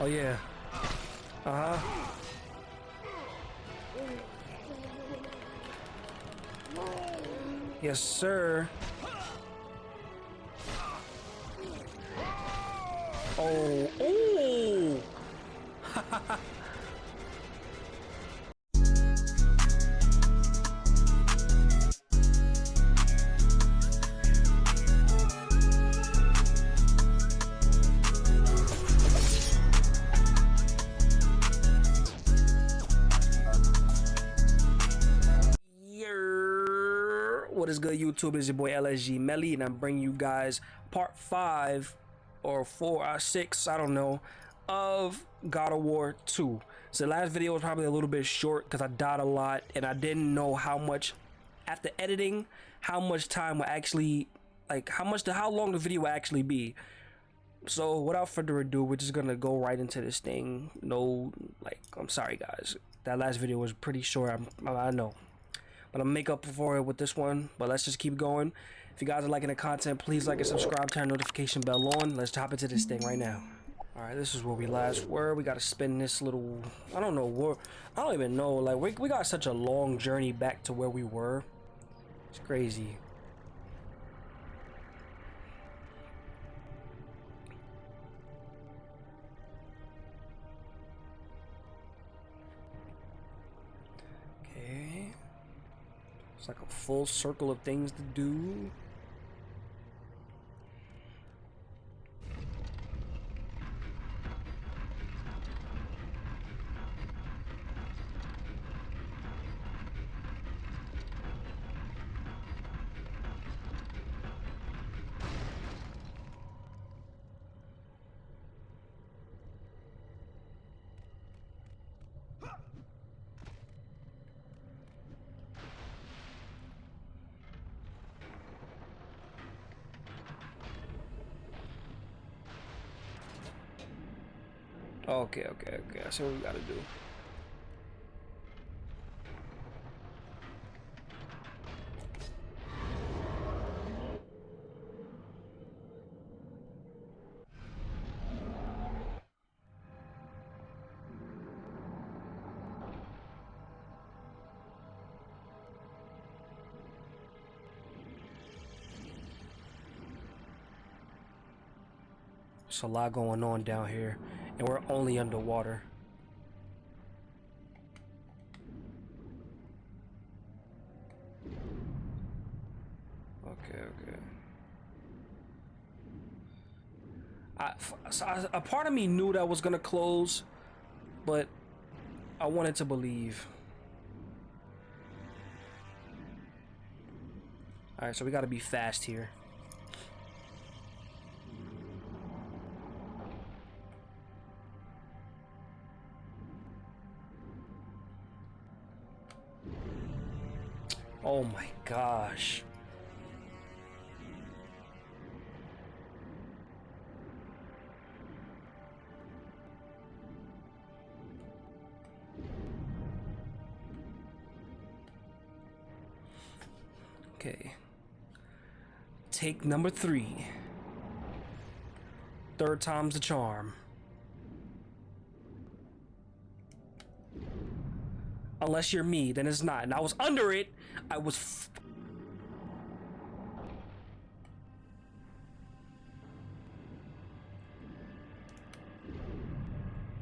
Oh yeah. Uh huh. Yes, sir. Oh, oh! YouTube? It's your boy LSG Melly, and I'm bringing you guys part five or four or six, I don't know, of God of War 2. So the last video was probably a little bit short because I died a lot and I didn't know how much after editing, how much time will actually like how much how long the video will actually be. So without further ado, we're just gonna go right into this thing. No, like I'm sorry guys, that last video was pretty short. I'm, I know, but I'll make up for it with this one. But let's just keep going. If you guys are liking the content, please like and subscribe, turn notification bell on. Let's hop into this thing right now. Alright, this is where we last were. We gotta spin this little... I don't know where... I don't even know. Like, we, we got such a long journey back to where we were. It's crazy. Like a full circle of things to do. Okay, okay, okay. I what we gotta do. There's a lot going on down here and we're only underwater. Okay, okay. I, so I, a part of me knew that was gonna close, but I wanted to believe. All right, so we got to be fast here. Oh my gosh. Okay. Take number three. Third time's the charm. Unless you're me, then it's not. And I was under it. I was.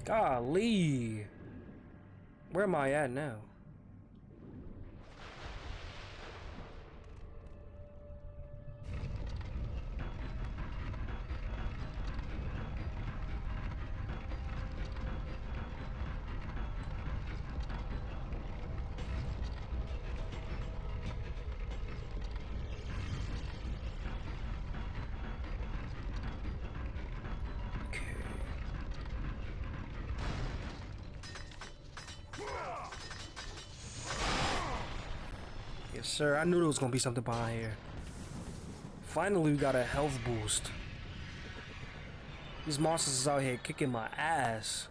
Golly. Where am I at now? Yes, sir. I knew there was gonna be something behind here. Finally, we got a health boost. These monsters is out here kicking my ass.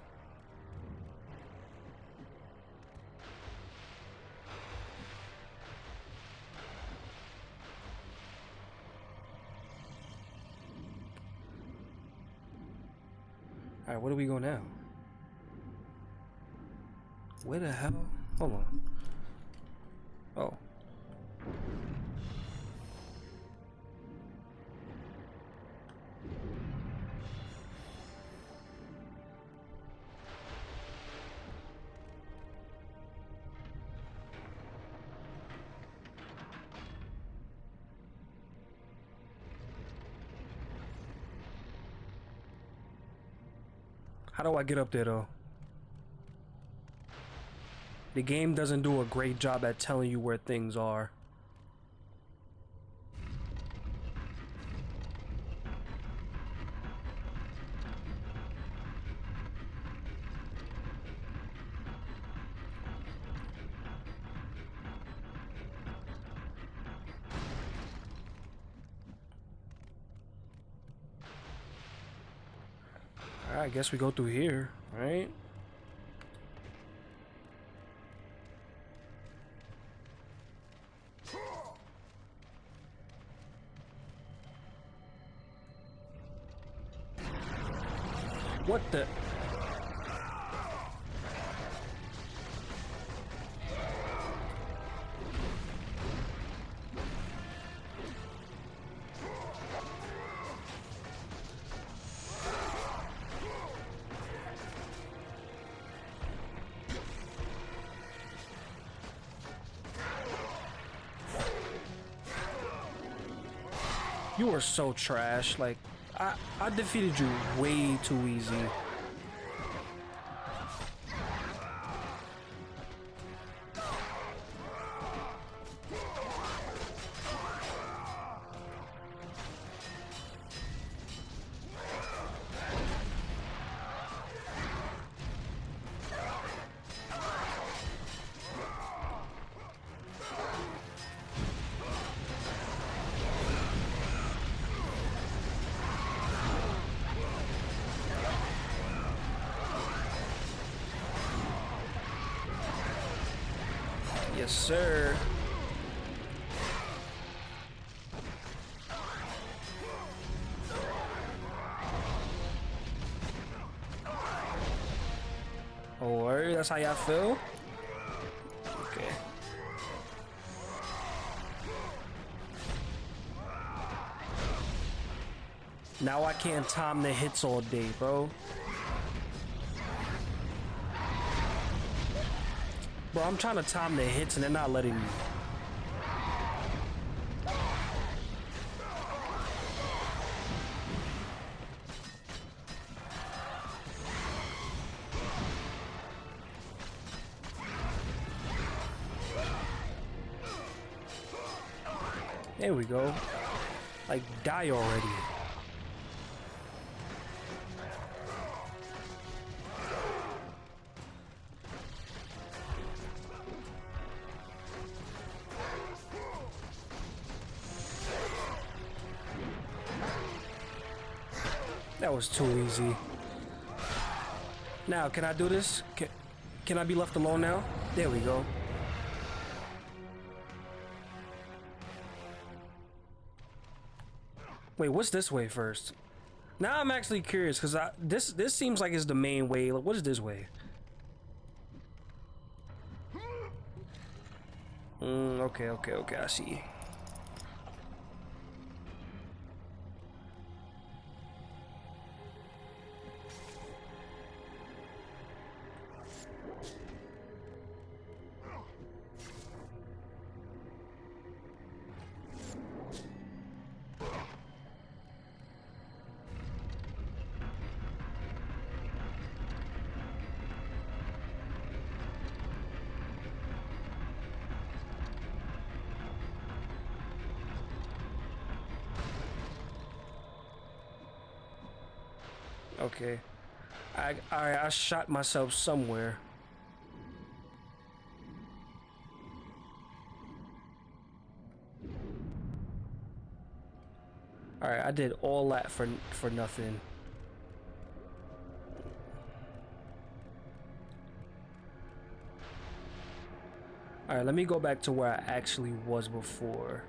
Alright, where do we go now? Where the hell? Hold on. How do I get up there though? The game doesn't do a great job at telling you where things are. I guess we go through here, right? Are so trash. Like, I, I defeated you way too easy. Yes, sir. Oh, word? That's how y'all feel? Okay. Now I can't time the hits all day, bro. Bro, I'm trying to time the hits and they're not letting me. There we go. Like, die already. Was too easy. Now, can I do this? Can, can I be left alone now? There we go. Wait, what's this way first? Now I'm actually curious because this this seems like it's the main way. Like, what is this way? Mm, okay, okay, okay. I see. I I shot myself somewhere. All right, I did all that for for nothing. All right, let me go back to where I actually was before.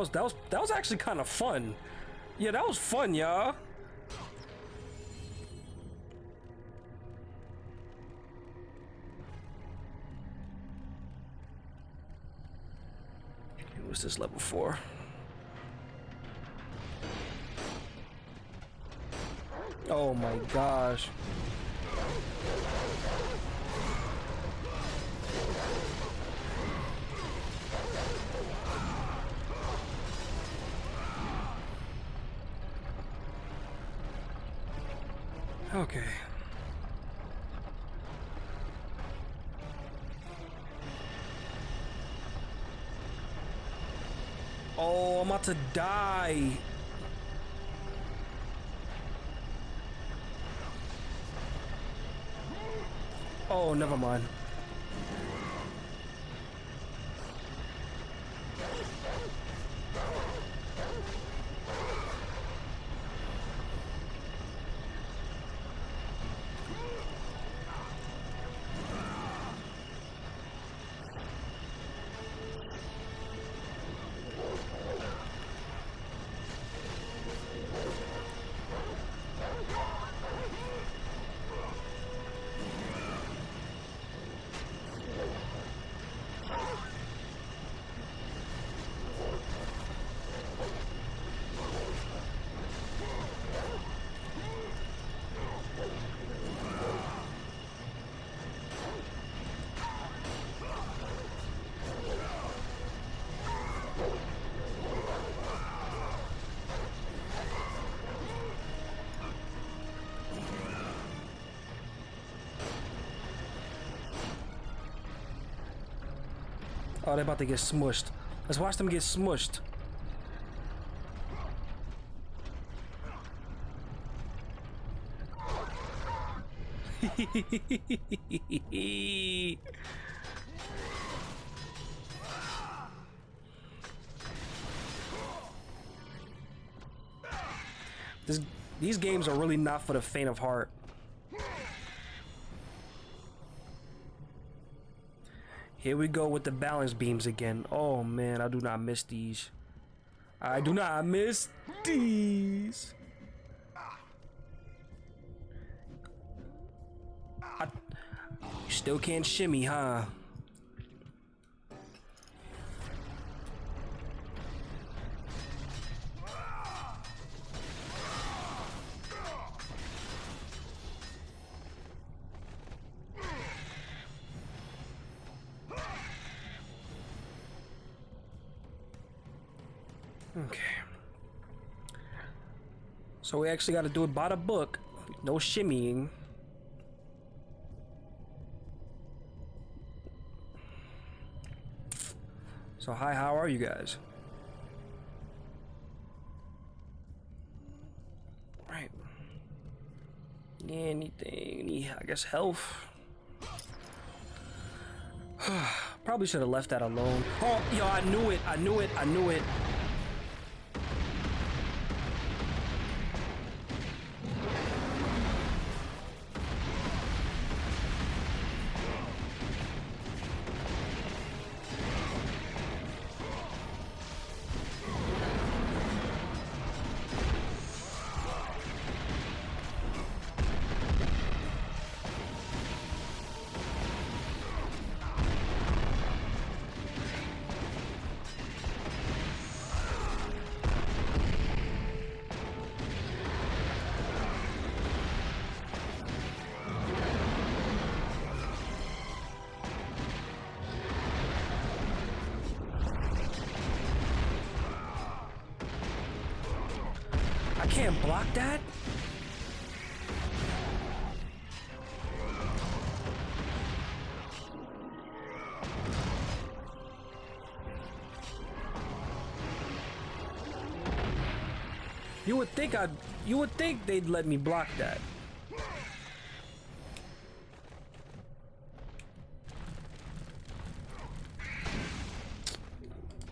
Was that was that was actually kind of fun. Yeah, that was fun, y'all. What's this level for? Oh my gosh. Okay. Oh, I'm about to die. Oh, never mind. Oh, they're about to get smushed. Let's watch them get smushed. this, these games are really not for the faint of heart. Here we go with the balance beams again. Oh man, I do not miss these. I do not miss these. I, you still can't shimmy, huh? Okay. So we actually got to do it by the book. No shimmying. So hi, how are you guys? Right. Anything, any, I guess health. Probably should have left that alone. Oh, yo, I knew it, I knew it, I knew it. Can't block that? You would think I'd... You would think they'd let me block that.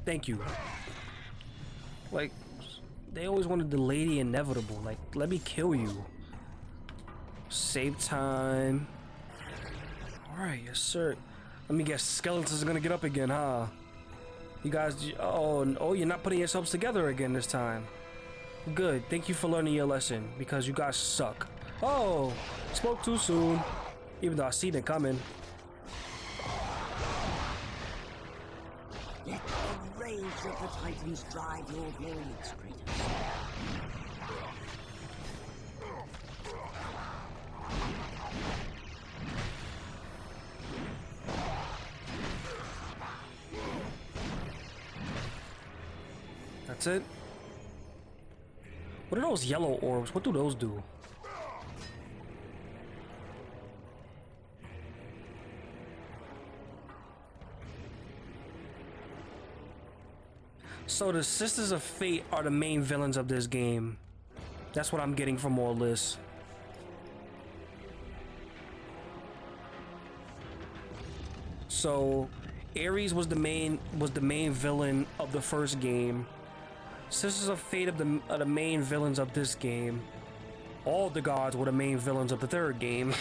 Thank you. They always wanted the lady inevitable. Like, let me kill you. Save time. Alright, yes sir. Let me guess, Skeletons are gonna get up again, huh? You guys, oh, oh, you're not putting yourselves together again this time. Good. Thank you for learning your lesson because you guys suck. Oh, spoke too soon. Even though I seen it coming. The Titans drive your blades, Kratos. That's it. What are those yellow orbs? What do those do? So the Sisters of Fate are the main villains of this game. That's what I'm getting from all this. So Ares was the main was the main villain of the first game. Sisters of Fate of the are the main villains of this game. All the gods were the main villains of the third game.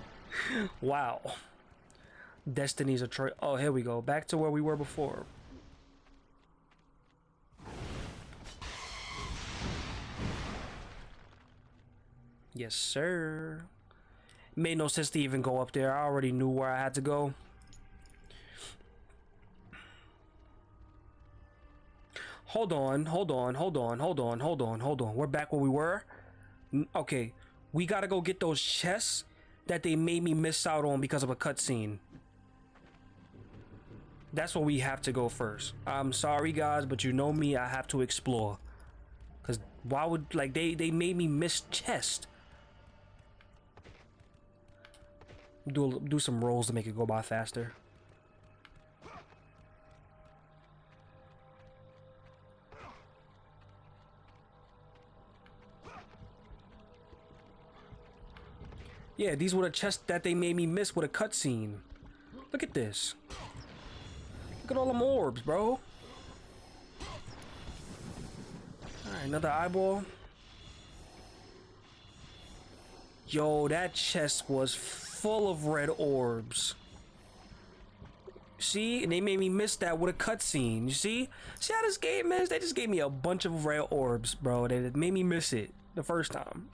wow. Destiny's a Oh, here we go. Back to where we were before. Yes, sir. Made no sense to even go up there. I already knew where I had to go. Hold on, hold on, hold on, hold on, hold on, hold on. We're back where we were. Okay, we gotta go get those chests that they made me miss out on because of a cutscene. That's where we have to go first. I'm sorry, guys, but you know me. I have to explore. Cause why would like they they made me miss chest. Do do some rolls to make it go by faster. Yeah, these were the chests that they made me miss with a cutscene. Look at this. Look at all them orbs, bro. Alright, another eyeball. Yo, that chest was full of red orbs. See? And they made me miss that with a cutscene. You see? See how this game is? They just gave me a bunch of red orbs, bro. They made me miss it the first time.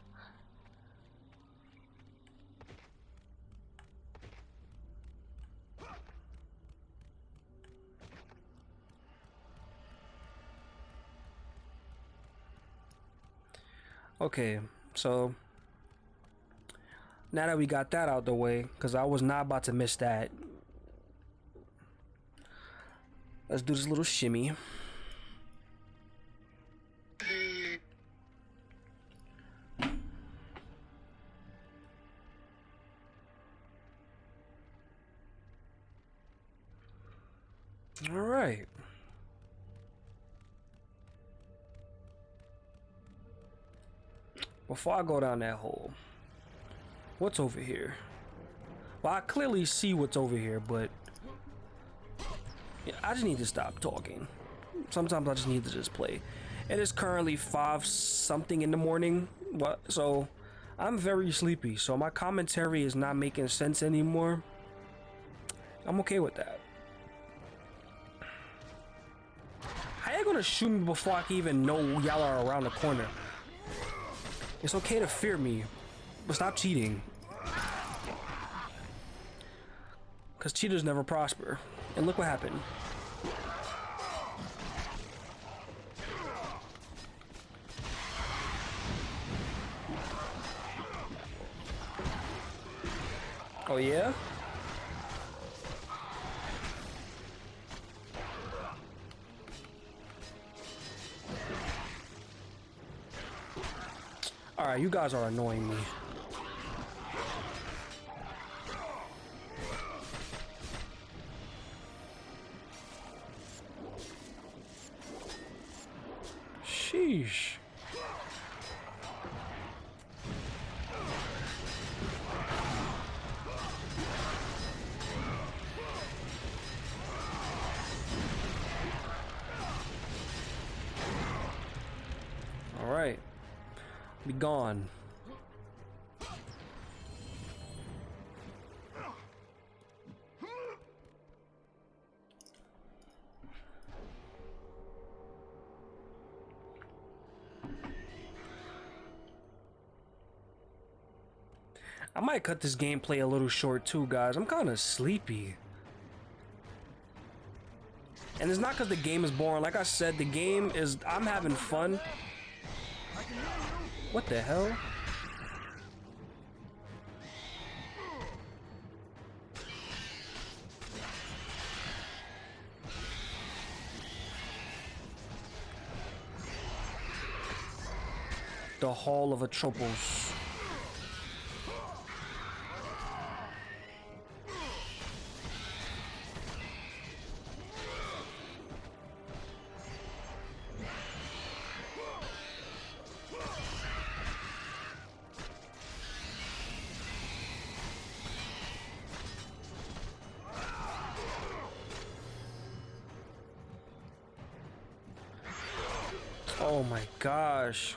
Okay, so now that we got that out the way, because I was not about to miss that. Let's do this little shimmy. All right. Before I go down that hole, what's over here? Well, I clearly see what's over here, but yeah, I just need to stop talking. Sometimes I just need to just play. It is currently five something in the morning. So I'm very sleepy. So my commentary is not making sense anymore. I'm okay with that. How you gonna shoot me before I can even know y'all are around the corner? It's okay to fear me, stop cheating. Because cheaters never prosper. And look what happened. Oh yeah? Alright, you guys are annoying me. Might cut this gameplay a little short too, guys. I'm kind of sleepy. And it's not because the game is boring. Like I said, the game is... I'm having fun. What the hell? The Hall of Atropos. Oh my gosh.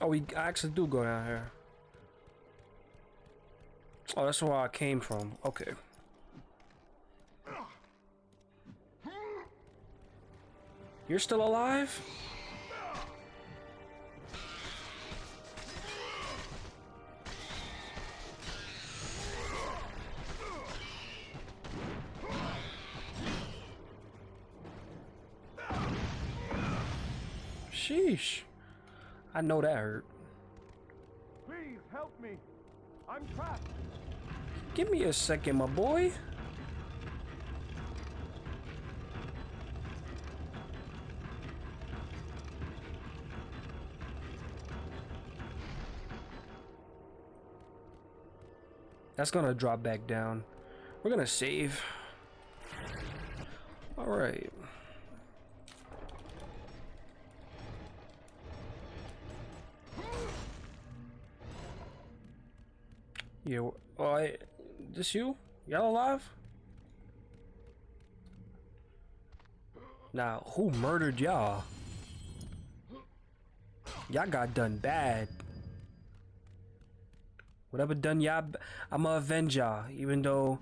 Oh, we actually do go down here. Oh, that's where I came from. Okay. You're still alive? Know that hurt. Please help me. I'm trapped. Give me a second, my boy. That's gonna drop back down. We're gonna save. All oh, I, this you? Y'all alive? Now, who murdered y'all? Y'all got done bad. Whatever done y'all, I'ma avenge y'all. Even though,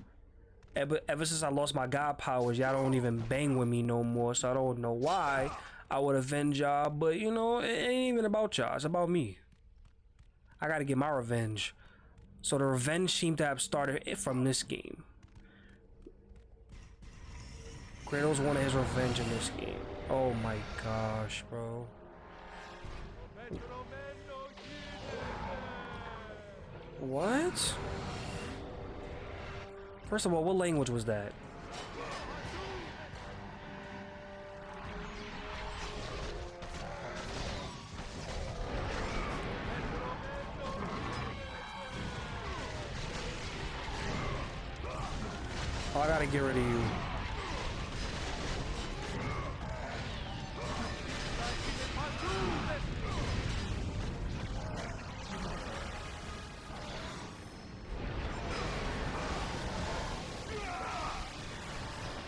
ever, ever since I lost my god powers, y'all don't even bang with me no more. So I don't know why I would avenge y'all. But, you know, it ain't even about y'all. It's about me. I gotta get my revenge. So the revenge seemed to have started it from this game. Kratos wanted his revenge in this game. Oh my gosh, bro. What? First of all, what language was that? Oh, I gotta get rid of you.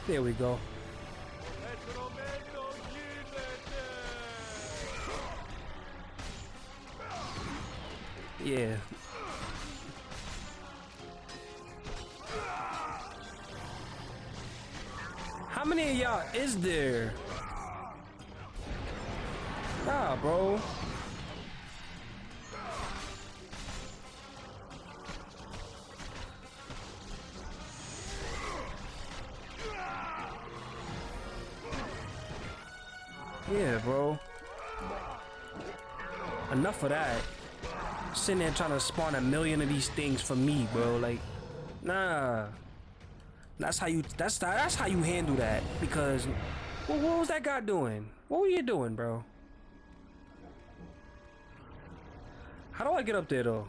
There we go. Yeah. Many of y'all is there? Nah, bro. Yeah, bro. Enough of that. Sitting there trying to spawn a million of these things for me, bro. Like, nah. That's how you. That's that's how you handle that. Because, well, what was that guy doing? What were you doing, bro? How do I get up there though?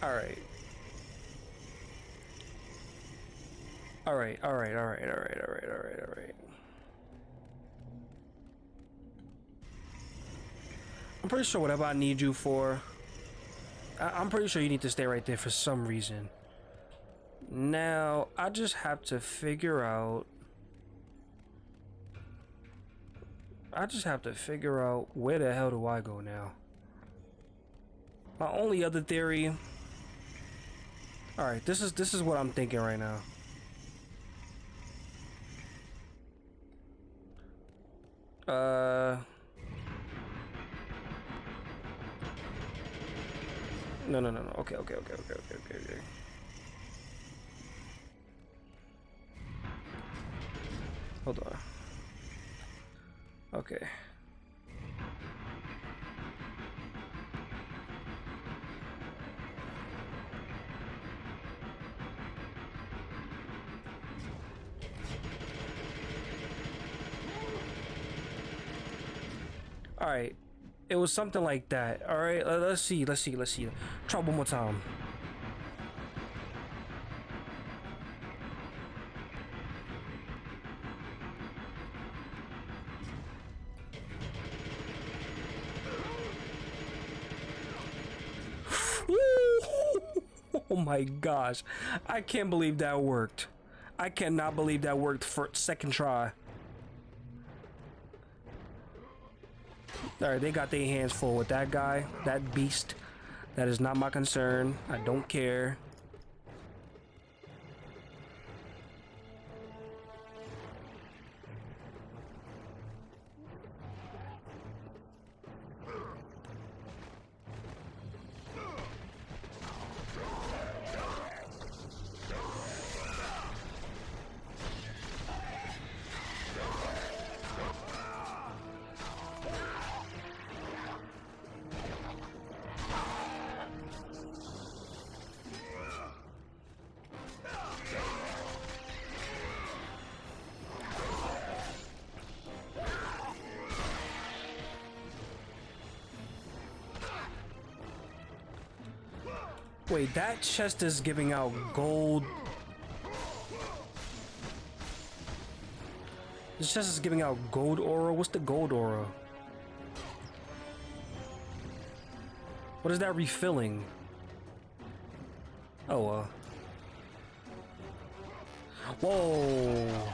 All right. All right, all right, all right, all right, all right, all right, all right. I'm pretty sure whatever I need you for, I I'm pretty sure you need to stay right there for some reason. Now, I just have to figure out. I just have to figure out where the hell do I go now? My only other theory. All right, this is this is what I'm thinking right now. Uh No, no, no, no. Okay, okay, okay, okay, okay, okay, okay. Hold on. Okay. All right. It was something like that. All right. let- Let's see. Let's see. Let's see. Try one more time. Oh my gosh. I can't believe that worked. I cannot believe that worked for second try. All right, they got their hands full with that guy, that beast. That is not my concern. I don't care. Wait, that chest is giving out gold. This chest is giving out gold aura. What's the gold aura? What is that refilling? Oh, uh. Whoa.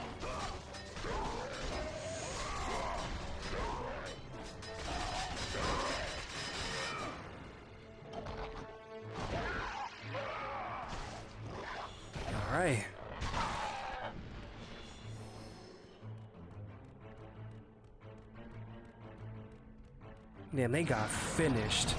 All right. Damn, they got finished.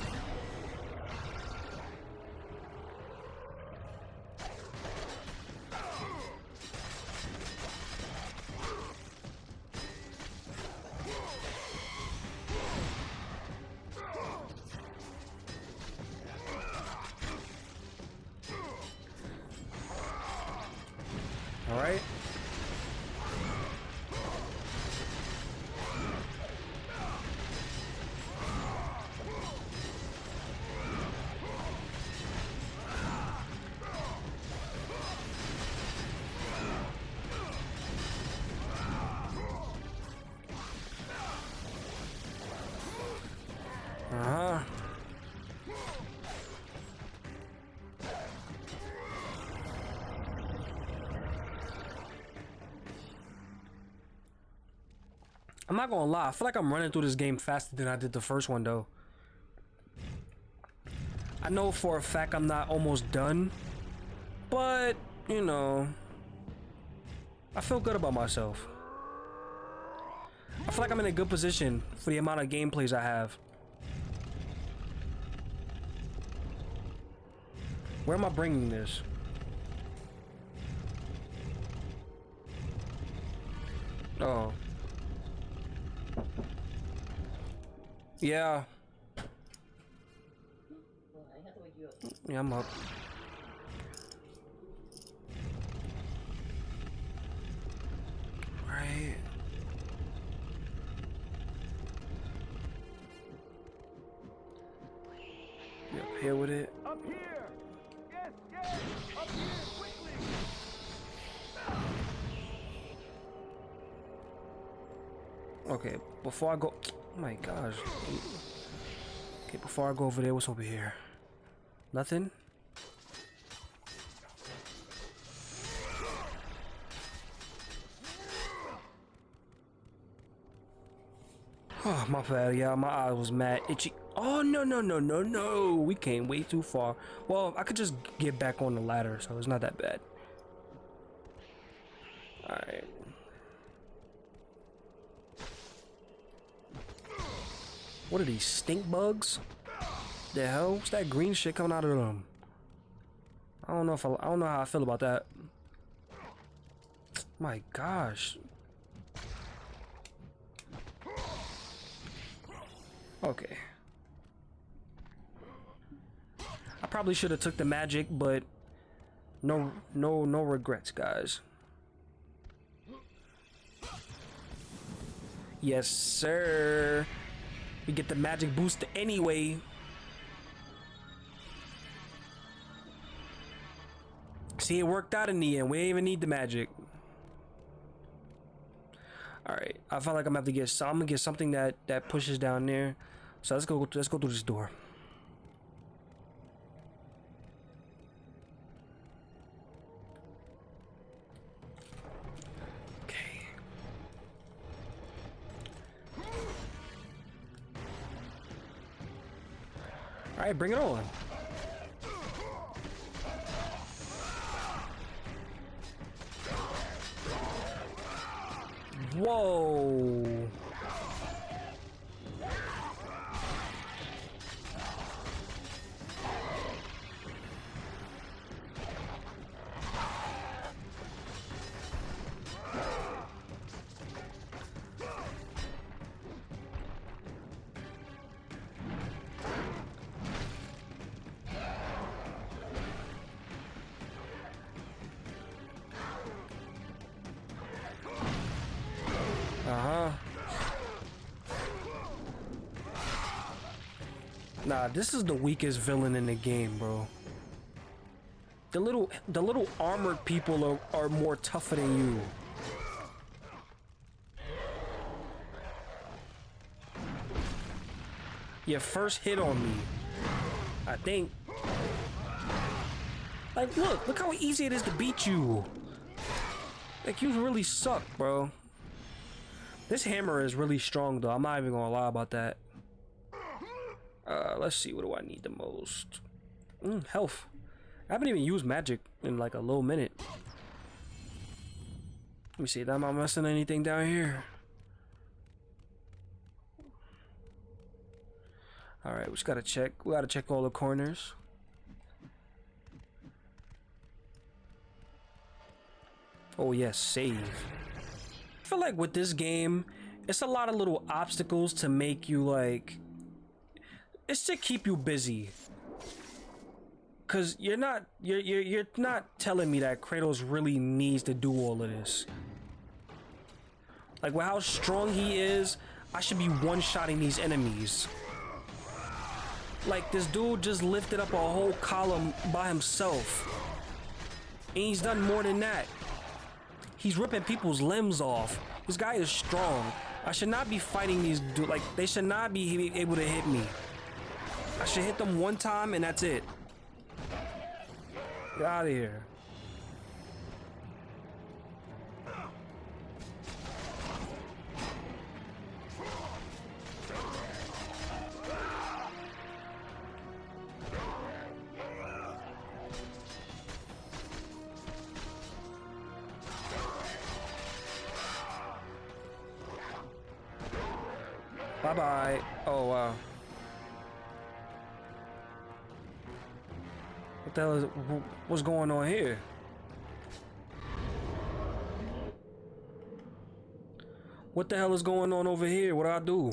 Not gonna lie, I feel like I'm running through this game faster than I did the first one though. I know for a fact I'm not almost done, but you know, I feel good about myself. I feel like I'm in a good position for the amount of gameplays I have. Where am I bringing this? Oh. Yeah. Yeah, I'm up. Right. You up here with it? Up here! Yes, yes! Up here, quickly! Okay, before I go... Oh my gosh. Okay, before I go over there, what's over here? Nothing? Oh, my bad, yeah, my eye was mad itchy. Oh, no, no, no, no, no. We came way too far. Well, I could just get back on the ladder, so it's not that bad. Alright. What are these, stink bugs? The hell? What's that green shit coming out of them? I don't know if I, I don't know how I feel about that. My gosh. Okay. I probably should have took the magic, but no no no regrets, guys. Yes, sir. We get the magic boost anyway. See, it worked out in the end. We didn't even need the magic. All right, I feel like I'm gonna have to get. I'm gonna get something that that pushes down there. So let's go. Let's go through this door. All right, bring it on. Whoa. Nah, this is the weakest villain in the game, bro. The little the little armored people are, are more tougher than you. Your first hit on me. I think. Like, look, look how easy it is to beat you. Like, you really suck, bro. This hammer is really strong, though. I'm not even gonna lie about that. Uh, let's see. What do I need the most? Mm, health. I haven't even used magic in like a little minute. Let me see. Am I missing anything down here? All right, we just gotta check. We gotta check all the corners. Oh yes, save. I feel like with this game, it's a lot of little obstacles to make you like it's to keep you busy. Cause you're not you're you're you're not telling me that Kratos really needs to do all of this. Like with how strong he is, I should be one-shotting these enemies. Like this dude just lifted up a whole column by himself. And he's done more than that. He's ripping people's limbs off. This guy is strong. I should not be fighting these dudes. Like, they should not be able to hit me. I should hit them one time and that's it. Get out of here. The hell is what's going on here? What the hell is going on over here? What do I do?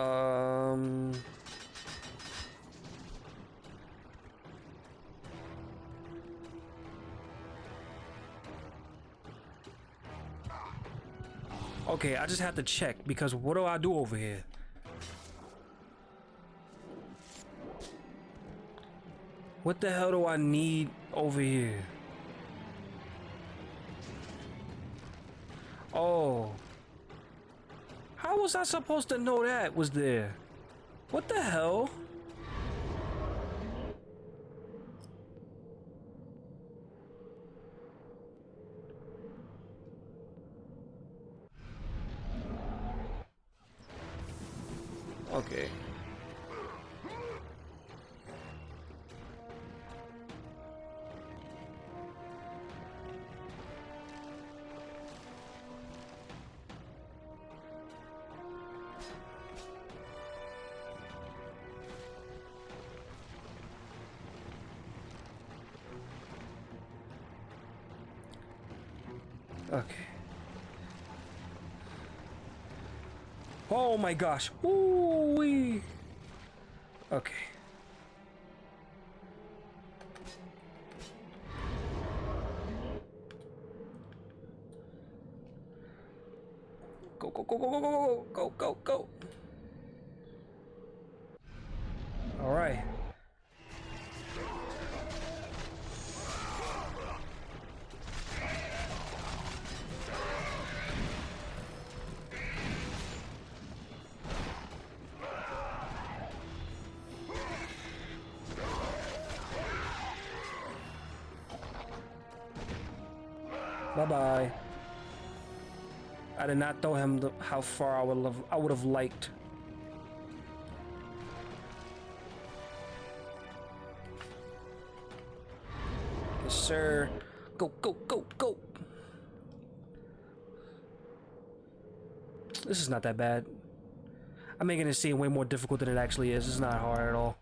Um Okay, I just have to check because what do I do over here? What the hell do I need over here? Oh. How was I supposed to know that was there? What the hell? Oh my gosh. Bye bye. I did not throw him the, how far I would have I would have liked. Yes, sir. Go, go, go, go. This is not that bad. I'm making it seem way more difficult than it actually is. It's not hard at all.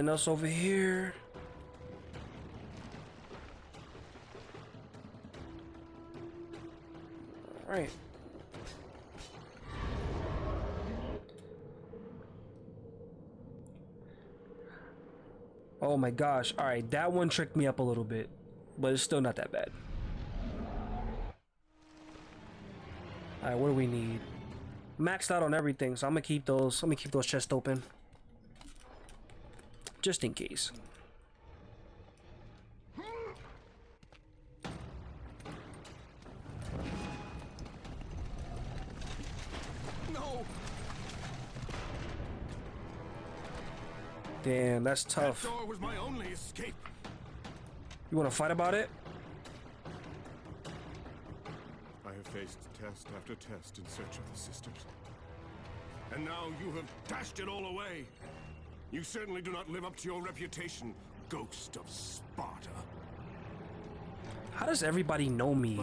Nothing else over here. Alright. Oh my gosh. Alright, that one tricked me up a little bit. But it's still not that bad. Alright, what do we need? Maxed out on everything, so I'm gonna keep those. I'm gonna keep those chests open. Just in case. No! Damn, that's tough. Door was my only escape. You wanna fight about it? I have faced test after test in search of the sisters. And now you have dashed it all away. You certainly do not live up to your reputation, ghost of Sparta. How does everybody know me?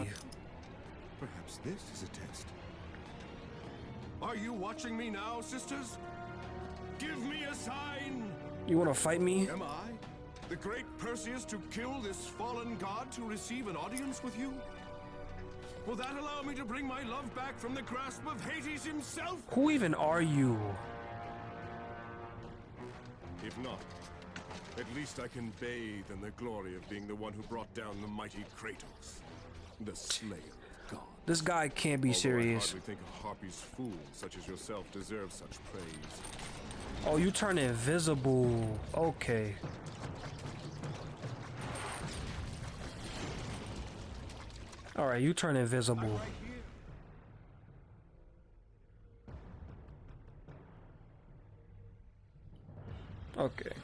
Perhaps this is a test. Are you watching me now, sisters? Give me a sign! You wanna fight me? Am I, the great Perseus, to kill this fallen god to receive an audience with you? Will that allow me to bring my love back from the grasp of Hades himself? Who even are you? If not, at least I can bathe in the glory of being the one who brought down the mighty Kratos, the slayer of God. This guy can't be Although serious. I hardly think a Harpy's fool such as yourself deserves such praise. Oh, you turn invisible. Okay. Alright, you turn invisible. Okay.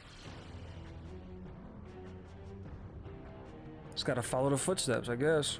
Just gotta follow the footsteps, I guess.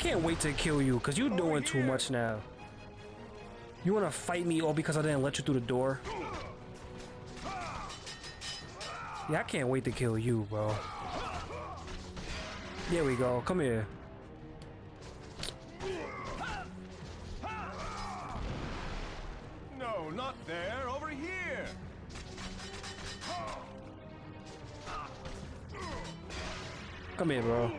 I can't wait to kill you, because you're doing too much now. You want to fight me all because I didn't let you through the door? Yeah, I can't wait to kill you, bro. There we go. Come here. No, not there. Over here. Come here, bro.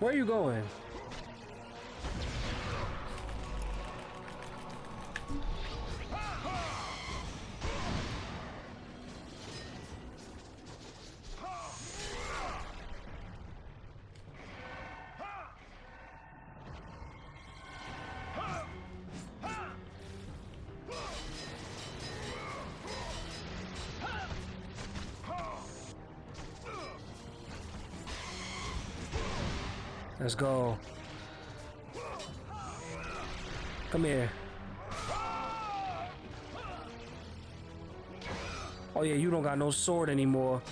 Where are you going? Let's go. Come here. Oh yeah, you don't got no sword anymore.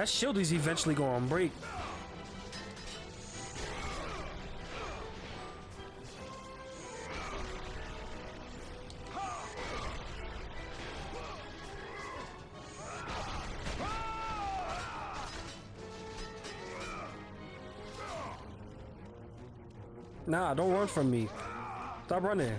That shield is eventually going to break. Nah, don't run from me. Stop running.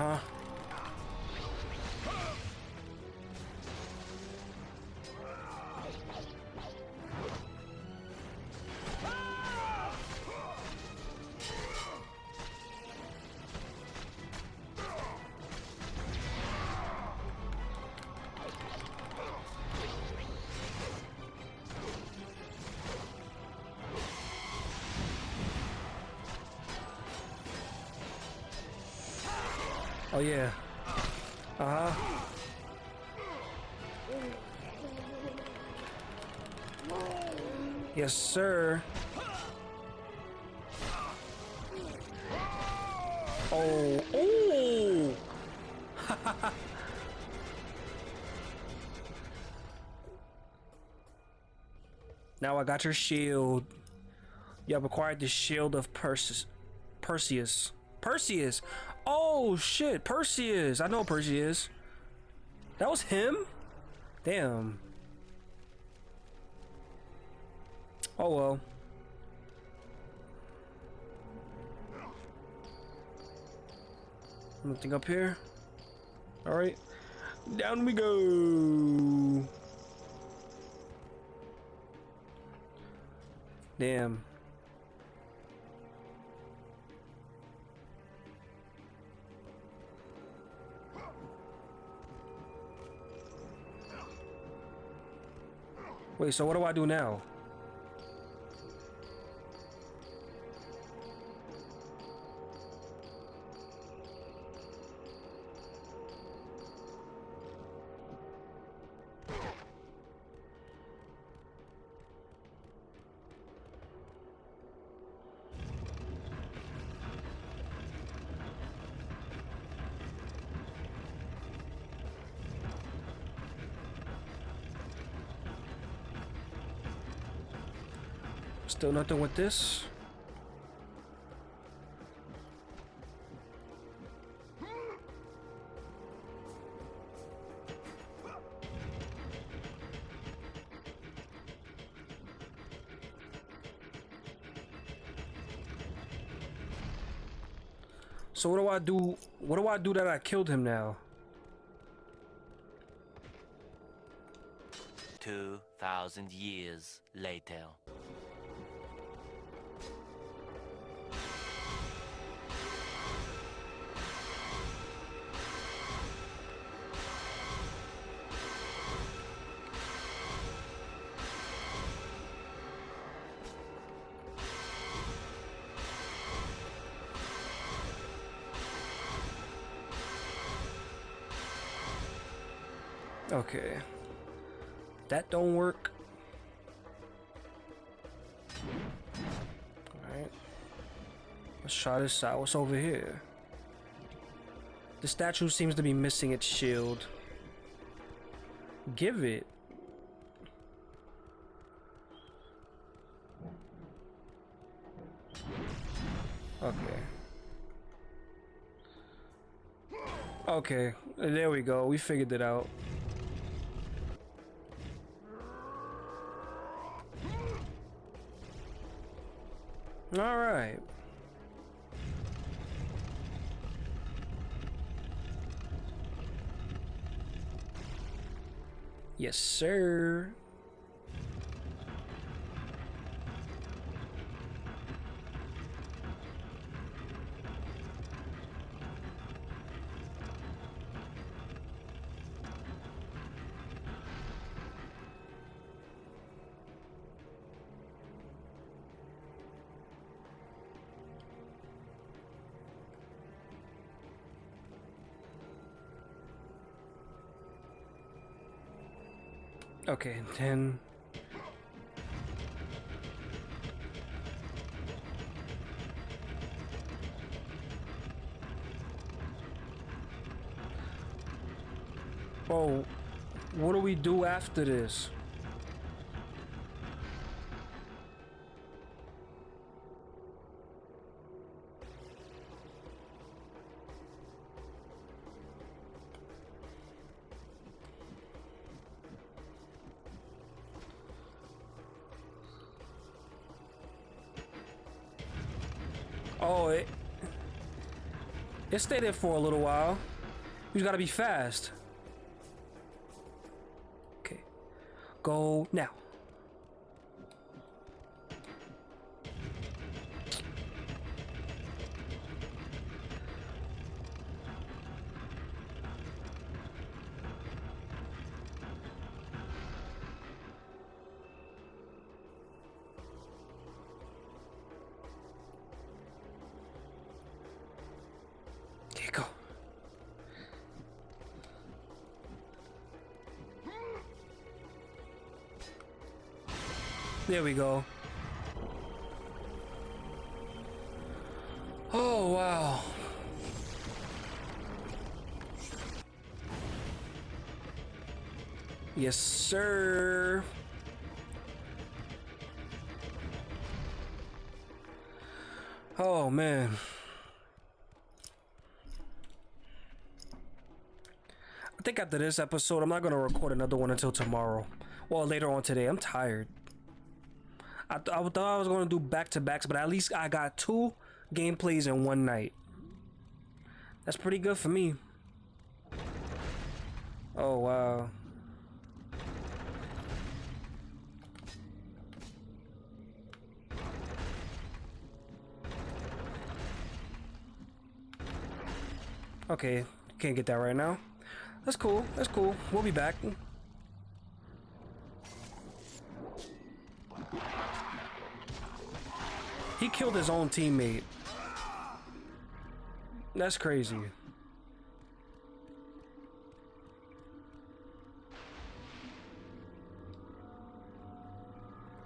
Uh-huh. Oh yeah. Uh-huh. Yes, sir. Oh, oh! now I got your shield. You have acquired the shield of Perseus. Perseus. Perseus. Oh shit, Perseus. I know Perseus. That was him? Damn. Oh well. Nothing up here. Alright. Down we go. Damn. Wait, so what do I do now? Still nothing with this. So what do I do? What do I do that I killed him now? 2,000 years later. That don't work. Alright. Let's try this out. What's over here? The statue seems to be missing its shield. Give it. Okay. Okay, there we go. We figured it out. All right. Yes, sir. Okay, then. Oh, what do we do after this? It stayed there for a little while. You gotta be fast. Okay, go now. There we go. Oh, wow. Yes, sir. Oh, man. I think after this episode, I'm not gonna record another one until tomorrow. Well, later on today. I'm tired. I, th- I thought I was do back to backs, but at least I got two gameplays in one night. That's pretty good for me. Oh wow. Okay, can't get that right now. That's cool. That's cool. We'll be back. Killed his own teammate. That's crazy.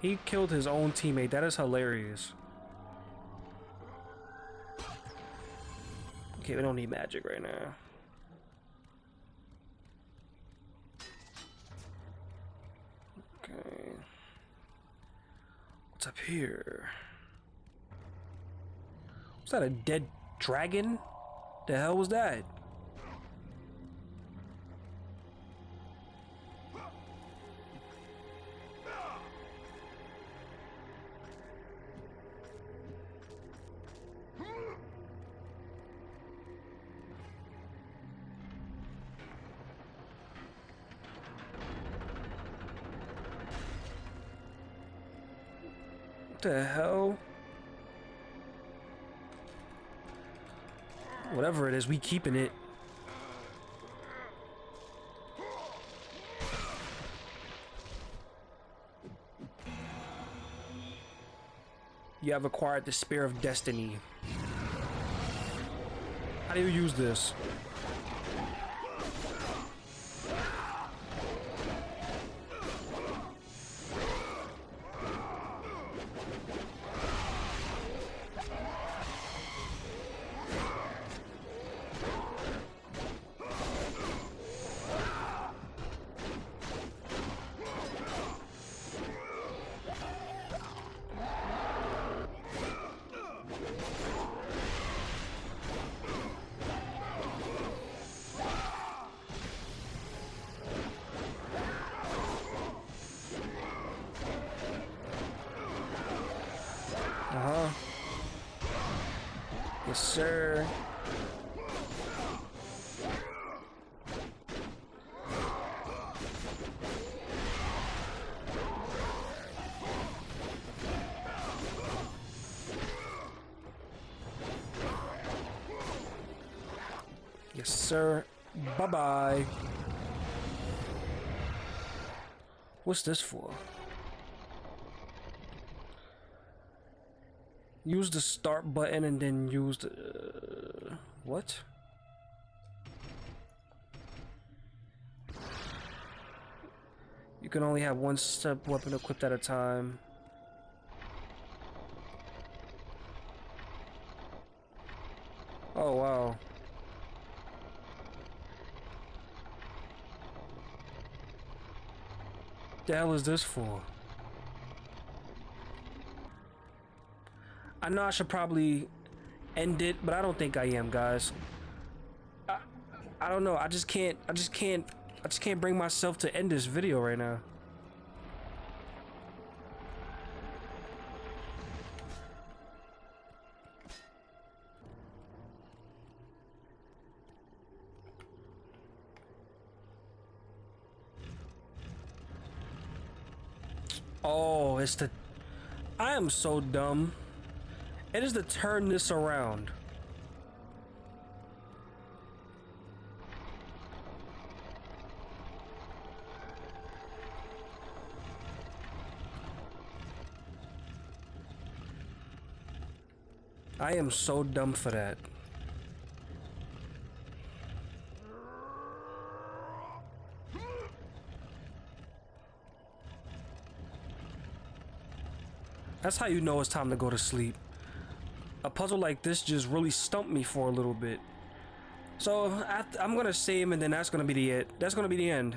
He killed his own teammate. That is hilarious. Okay, we don't need magic right now. Okay. What's up here? Was that a dead dragon? The hell was that? The hell? It is, we keeping it. You have acquired the Spear of Destiny. How do you use this? Yes, sir. Bye-bye. What's this for? Use the start button and then use the... Uh, what? You can only have one step weapon equipped at a time. Oh, wow. The hell is this for? I know I should probably end it, but I don't think I am, guys. I, I don't know. I just can't. I just can't. I just can't bring myself to end this video right now. Am so dumb. It is to turn this around. I am so dumb for that. That's how you know it's time to go to sleep. A puzzle like this just really stumped me for a little bit. So I, am gonna save him and then that's gonna be the it. That's gonna be the end.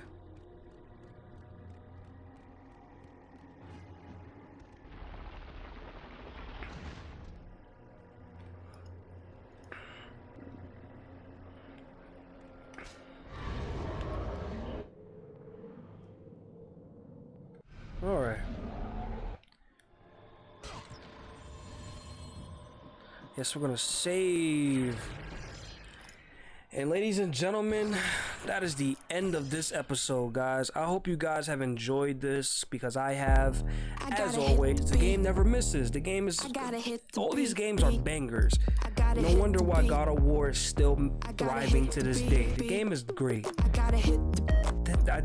Yes, we're gonna save. And ladies and gentlemen, that is the end of this episode, guys. I hope you guys have enjoyed this because I have. As always, the game never misses. The game is. All these games are bangers. No wonder why God of War is still thriving to this day. The game is great.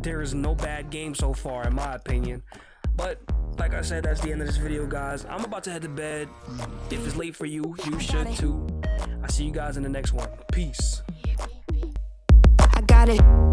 There is no bad game so far, in my opinion. But like I said, that's the end of this video, guys. I'm about to head to bed. If it's late for you, you should too. I see you guys in the next one. Peace. I got it.